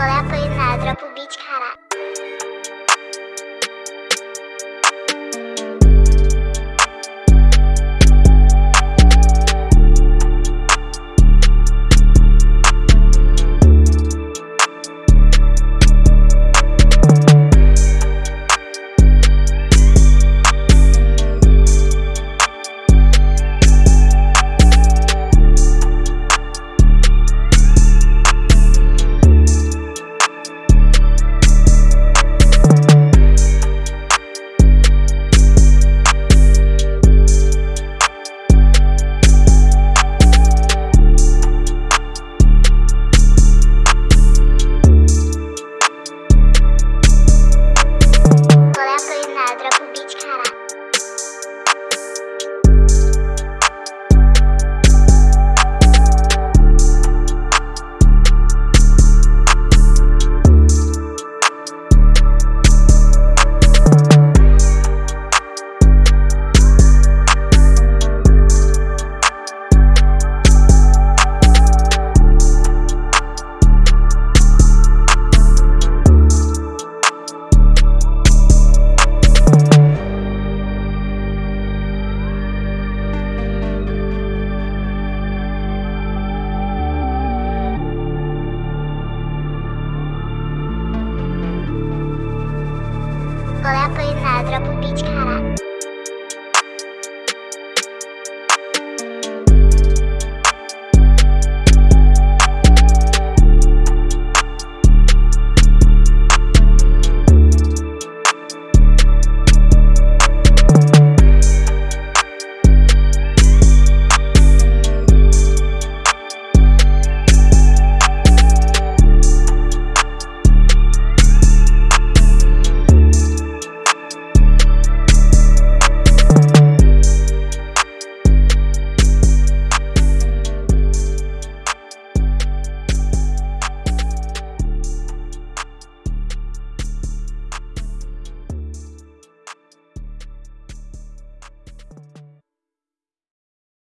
Apple, Apple. Pić kara